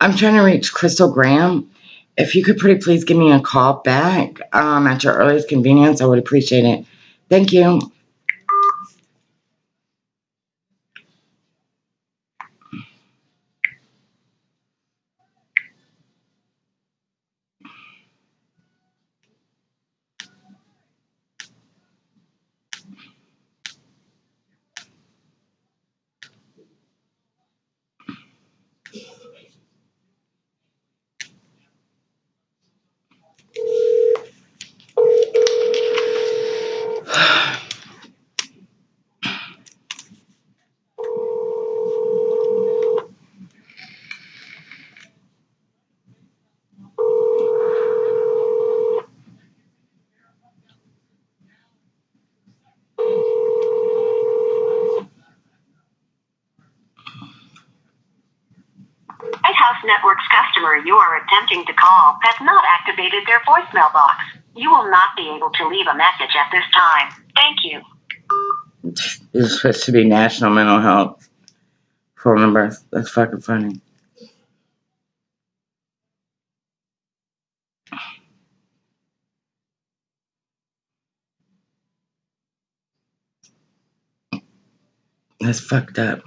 I'm trying to reach Crystal Graham. If you could pretty please give me a call back um, at your earliest convenience, I would appreciate it. Thank you. Lighthouse Network's customer you are attempting to call has not activated their voicemail box. You will not be able to leave a message at this time. Thank you. Is supposed to be National Mental Health phone number. That's fucking funny. That's fucked up.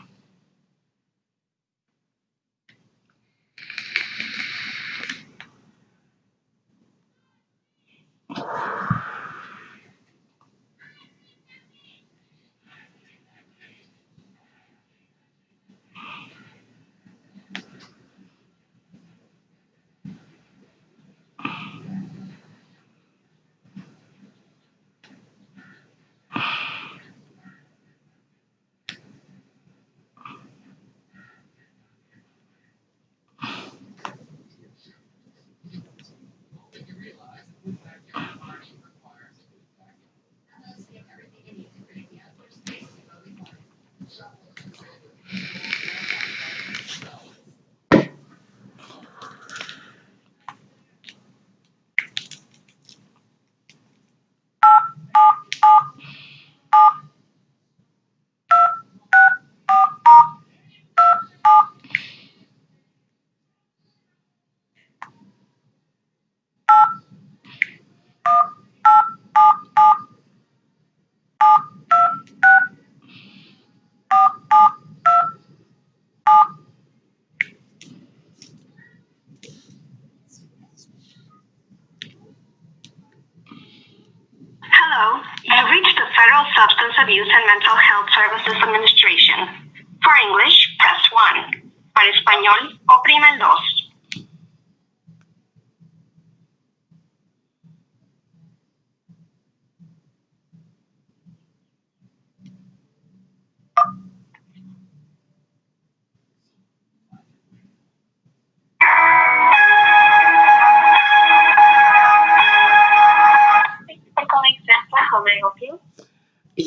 Hello, you've reached the Federal Substance Abuse and Mental Health Services Administration. For English, press 1. Para español, oprima el 2.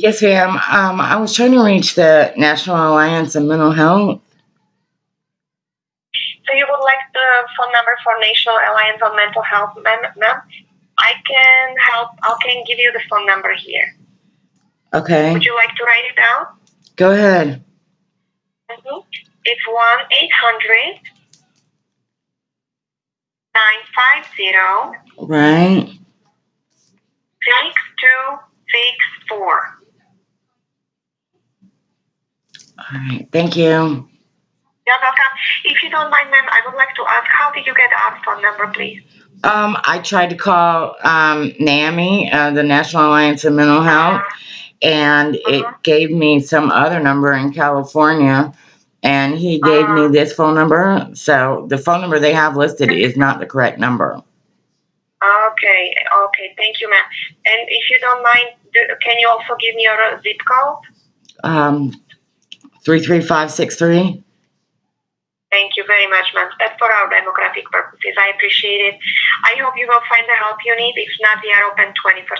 Yes, ma'am. Um, I was trying to reach the National Alliance of Mental Health. So you would like the phone number for National Alliance on Mental Health, ma'am? ma'am? I can help. I can give you the phone number here. Okay, Would you like to write it down? go ahead. Mm-hmm. It's one eight hundred nine five zero Right. six two six four. All right. Thank you. You're welcome. If you don't mind, ma'am, I would like to ask, how did you get our phone number, please? Um, I tried to call um, NAMI, uh, the National Alliance of Mental Health, and it Uh-huh. gave me some other number in California, and he gave me Uh-huh. this phone number. So the phone number they have listed is not the correct number. Okay, okay, thank you, ma'am. And if you don't mind, do, can you also give me your uh, zip code? Um, three three five six three. Thank you very much, ma'am. That's for our demographic purposes. I appreciate it. I hope you will find the help you need. If not, we are open 24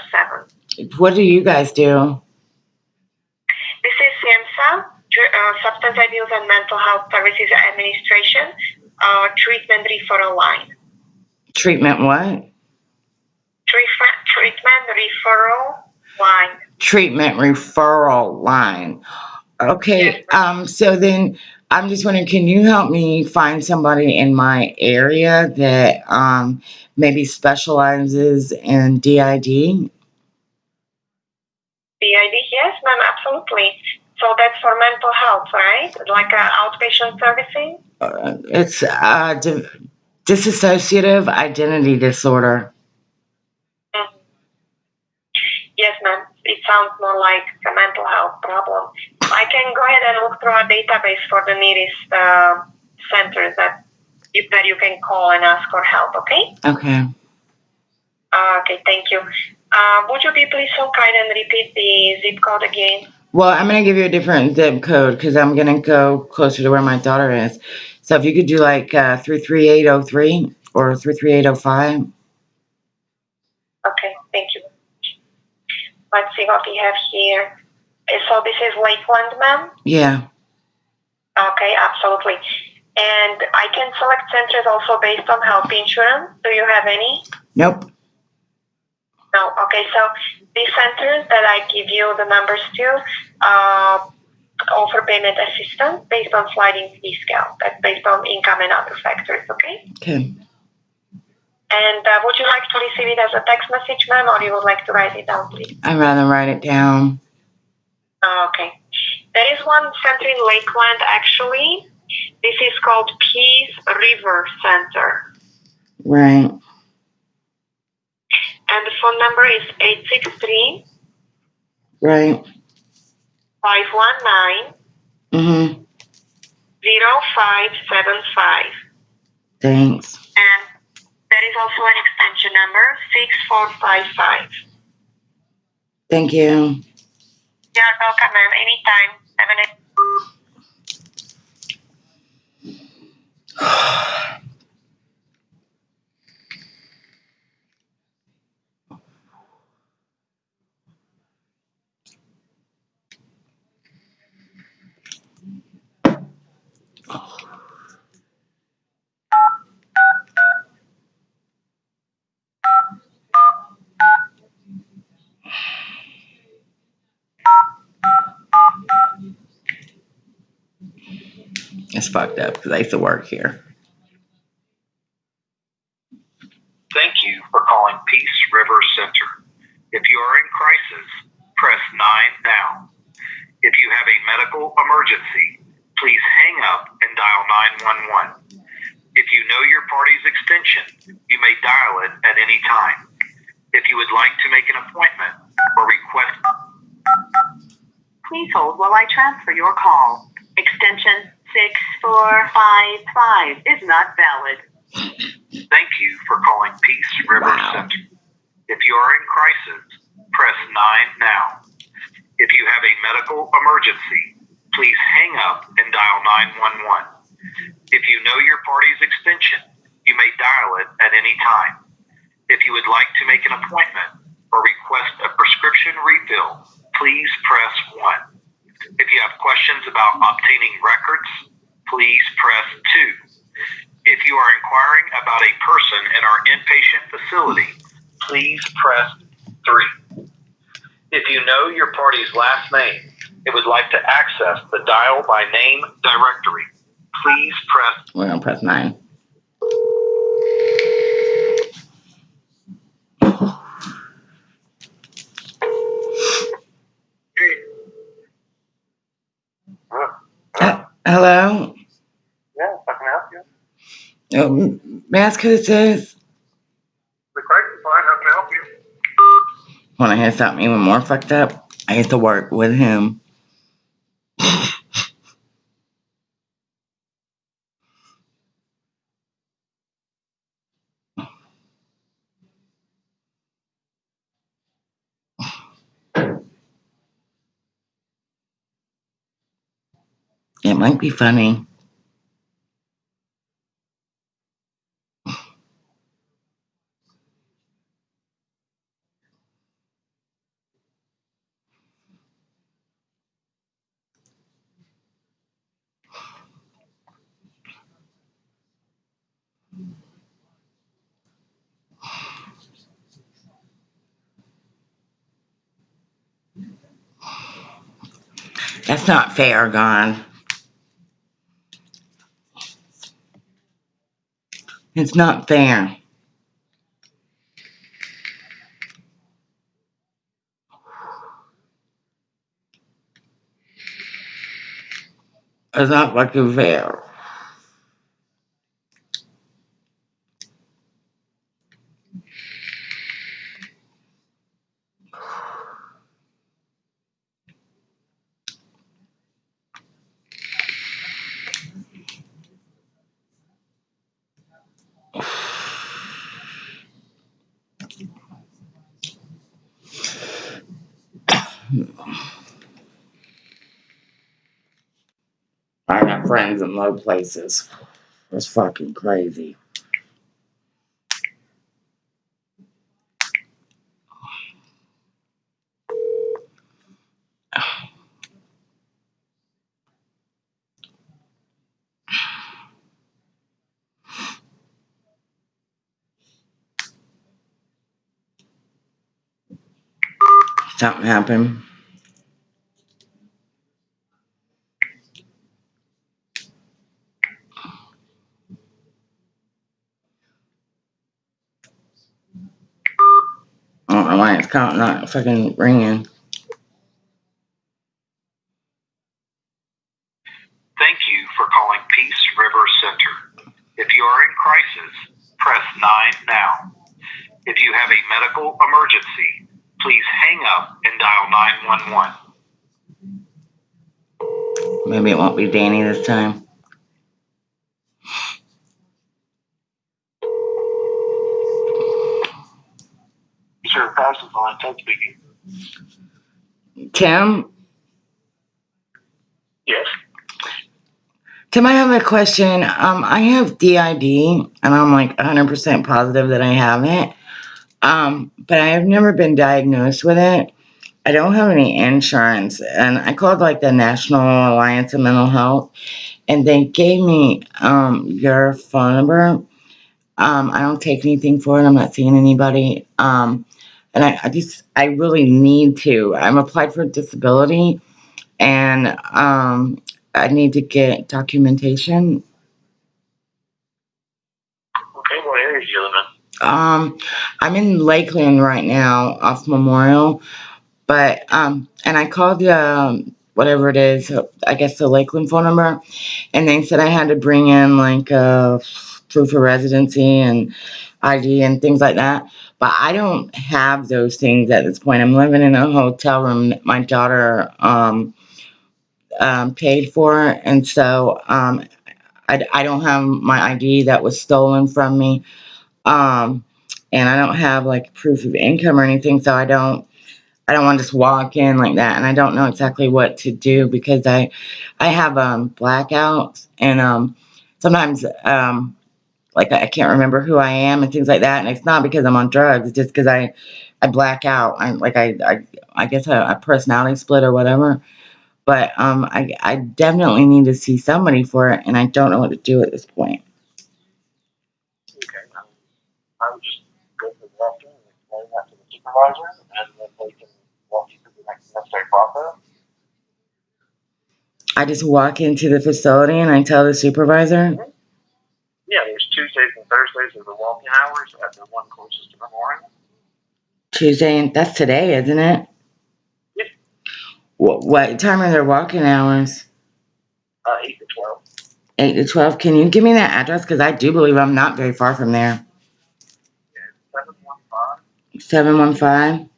7. What do you guys do? This is SAMHSA, uh, Substance Abuse and Mental Health Services Administration, uh, treatment referral line. Treatment what? Treatment, treatment referral line. Treatment referral line. Okay. Um. So then, I'm just wondering, can you help me find somebody in my area that um maybe specializes in DID? PID, yes, ma'am, absolutely. So that's for mental health, right? Like uh, outpatient servicing? Uh, it's uh di- dissociative identity disorder. Mhm. Yes, ma'am. It sounds more like a mental health problem. I can go ahead and look through our database for the nearest uh, centers that you, that you can call and ask for help. Okay. Okay. Uh, okay. Thank you. Uh, would you be please so kind and repeat the zip code again? Well, I'm gonna give you a different zip code because I'm gonna go closer to where my daughter is. So if you could do like uh, three three eight zero three or three three eight zero five. Okay. Thank you. Let's see what we have here. So this is Lakeland, ma'am. Yeah. Okay, absolutely. And I can select centers also based on health insurance. Do you have any? Nope. No. Okay, so these centers that I give you the numbers to uh, offer payment assistance based on sliding fee scale. That's based on income and other factors. Okay. Okay. And uh, would you like to receive it as a text message, ma'am, or you would like to write it down, please? I'd rather write it down. Uh, okay. There is one center in Lakeland, actually. This is called Peace River Center. Right. And the phone number is 863 Right. 519 Mhm. 0575. Thanks. And there is also an extension number 6455. Thank you. You're welcome, ma'am. Anytime. Have a nice It's fucked up because I used to work here. Thank you for calling Peace River Center. If you are in crisis, press 9 now. If you have a medical emergency, please hang up and dial 911. If you know your party's extension, you may dial it at any time. If you would like to make an appointment or request Please hold while I transfer your call. Extension 6455 is not valid. Thank you for calling Peace River Wow. Center. If you are in crisis, press 9 now. If you have a medical emergency, please hang up and dial 911. If you know your party's extension, you may dial it at any time. If you would like to make an appointment or request a prescription refill, please press 1. If you have questions about obtaining records, please press 2. If you are inquiring about a person in our inpatient facility, please press 3. If you know your party's last name and would like to access the dial by name directory, please press. We're going to press 9. Hello. Yeah, I can help you. Um, may I ask who this is? The crisis line, how can I help you? Want to hear something even more fucked up? I used to work with him. It might be funny. That's not fair, Gon. It's not fair. It's not fucking fair. In low places. It's fucking crazy. Something happened. I don't know why it's caught not fucking ringing. Thank you for calling Peace River Center. If you are in crisis, press 9 now. If you have a medical emergency, please hang up and dial 911. Maybe it won't be Danny this time. Sir, pass the line. Ted speaking. Tim, Yes. Tim, I have a question. Um, I have DID, and I'm like 100% positive that I have it. Um, but I have never been diagnosed with it. I don't have any insurance, and I called like the National Alliance of Mental Health, and they gave me um your phone number. Um, I don't take anything for it. I'm not seeing anybody. Um, and I, I just I really need to. I'm applied for disability, and um, I need to get documentation. Okay, what area do you live in? Um, I'm in Lakeland right now, off Memorial, but um, and I called um whatever it is, I guess the Lakeland phone number, and they said I had to bring in like uh proof of residency and ID and things like that. But I don't have those things at this point. I'm living in a hotel room that my daughter um, um paid for, and so um, I I don't have my ID that was stolen from me. Um, and I don't have like proof of income or anything, so I don't I don't want to just walk in like that, and I don't know exactly what to do because I I have um blackouts and um sometimes um like I can't remember who I am and things like that, and it's not because I'm on drugs, it's just because I I black out. I'm like I I I guess a, a personality split or whatever. But um I I definitely need to see somebody for it, and I don't know what to do at this point. Okay. um, I would just go to the restroom and explain that to the supervisor, and then they can walk you through the next necessary process. I just walk into the facility and I tell the supervisor. Yeah, there's Tuesdays and Thursdays are the walking hours at the one closest to Memorial. Tuesday, and that's today, isn't it? Yep. What, what time are their walking hours? Uh, eight to twelve. 8 to 12. Can you give me that address? Because I do believe I'm not very far from there. Seven one five 715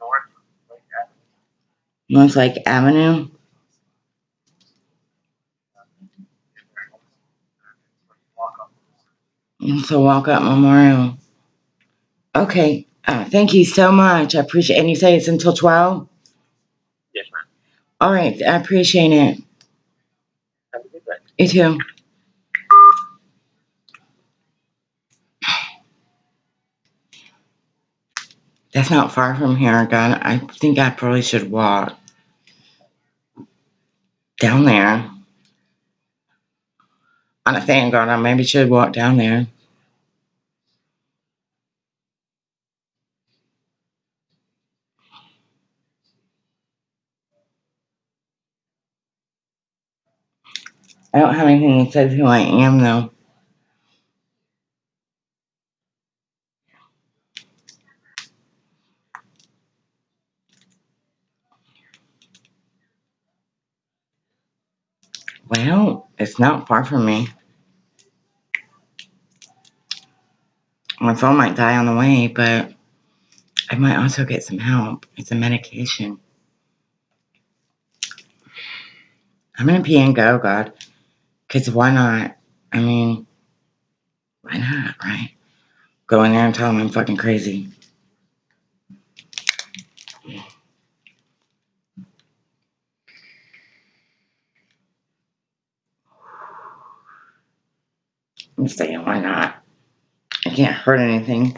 North Lake Avenue. North Lake Avenue. Walk up. So walk up Memorial. Okay. Uh, thank you so much. I appreciate And you say it's until 12? Yes, ma'am. All right. I appreciate it. Have a good day. You too. That's not far from here, God. I think I probably should walk down there. On a fan guard, I maybe should walk down there. I don't have anything that says who I am, though. Well, it's not far from me. My phone might die on the way, but I might also get some help. It's a medication. I'm going to pee and go, God. Because why not? I mean, why not, right? Go in there and tell them I'm fucking crazy. I'm saying, why not? I can't hurt anything.